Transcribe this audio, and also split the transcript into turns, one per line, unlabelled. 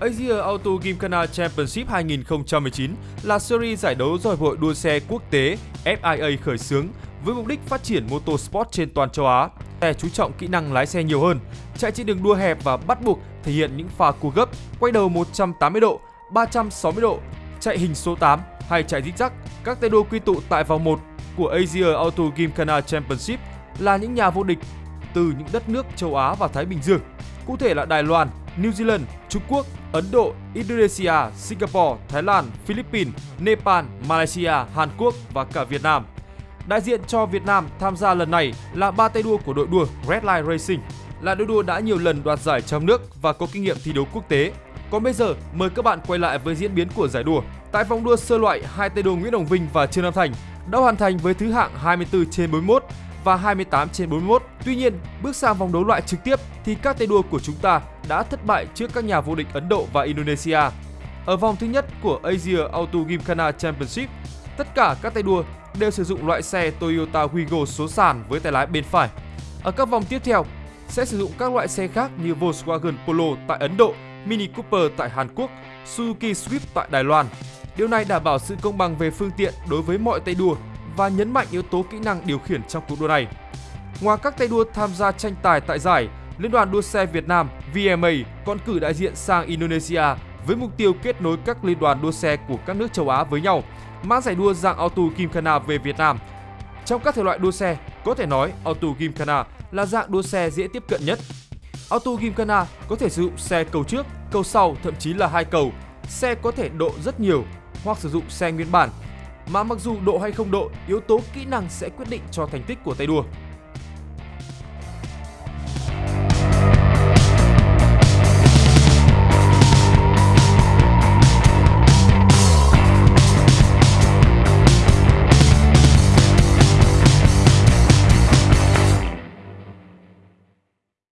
Asia Auto Gymkhana Championship 2019 là series giải đấu do Hiệp hội đua xe quốc tế FIA khởi xướng với mục đích phát triển motorsport trên toàn châu Á. Xe chú trọng kỹ năng lái xe nhiều hơn, chạy trên đường đua hẹp và bắt buộc thể hiện những pha cua gấp, quay đầu 180 độ, 360 độ, chạy hình số 8 hay chạy dít dắc. Các tay đua quy tụ tại vòng 1 của Asia Auto Gymkhana Championship là những nhà vô địch từ những đất nước châu Á và Thái Bình Dương. Cụ thể là Đài Loan, New Zealand, Trung Quốc, Ấn Độ, Indonesia, Singapore, Thái Lan, Philippines, Nepal, Malaysia, Hàn Quốc và cả Việt Nam. Đại diện cho Việt Nam tham gia lần này là ba tay đua của đội đua Redline Racing, là đội đua đã nhiều lần đoạt giải trong nước và có kinh nghiệm thi đấu quốc tế. Còn bây giờ, mời các bạn quay lại với diễn biến của giải đua. Tại vòng đua sơ loại, hai tay đua Nguyễn Đồng Vinh và Trương Nam Thành đã hoàn thành với thứ hạng 24 trên 41 và 28 trên 41. Tuy nhiên, bước sang vòng đấu loại trực tiếp thì các tay đua của chúng ta đã thất bại trước các nhà vô địch Ấn Độ và Indonesia. Ở vòng thứ nhất của Asia Auto Gymkhana Championship, tất cả các tay đua đều sử dụng loại xe Toyota Wigo số sàn với tay lái bên phải. Ở các vòng tiếp theo sẽ sử dụng các loại xe khác như Volkswagen Polo tại Ấn Độ, Mini Cooper tại Hàn Quốc, Suzuki Swift tại Đài Loan. Điều này đảm bảo sự công bằng về phương tiện đối với mọi tay đua và nhấn mạnh yếu tố kỹ năng điều khiển trong cuộc đua này. Ngoài các tay đua tham gia tranh tài tại giải, Liên đoàn đua xe Việt Nam VMA còn cử đại diện sang Indonesia với mục tiêu kết nối các liên đoàn đua xe của các nước châu Á với nhau, mang giải đua dạng Auto Gymkhana về Việt Nam. Trong các thể loại đua xe, có thể nói Auto Gymkhana là dạng đua xe dễ tiếp cận nhất. Auto Gymkhana có thể sử dụng xe cầu trước, cầu sau, thậm chí là hai cầu. Xe có thể độ rất nhiều hoặc sử dụng xe nguyên bản. Mà mặc dù độ hay không độ, yếu tố kỹ năng sẽ quyết định cho thành tích của tay đua.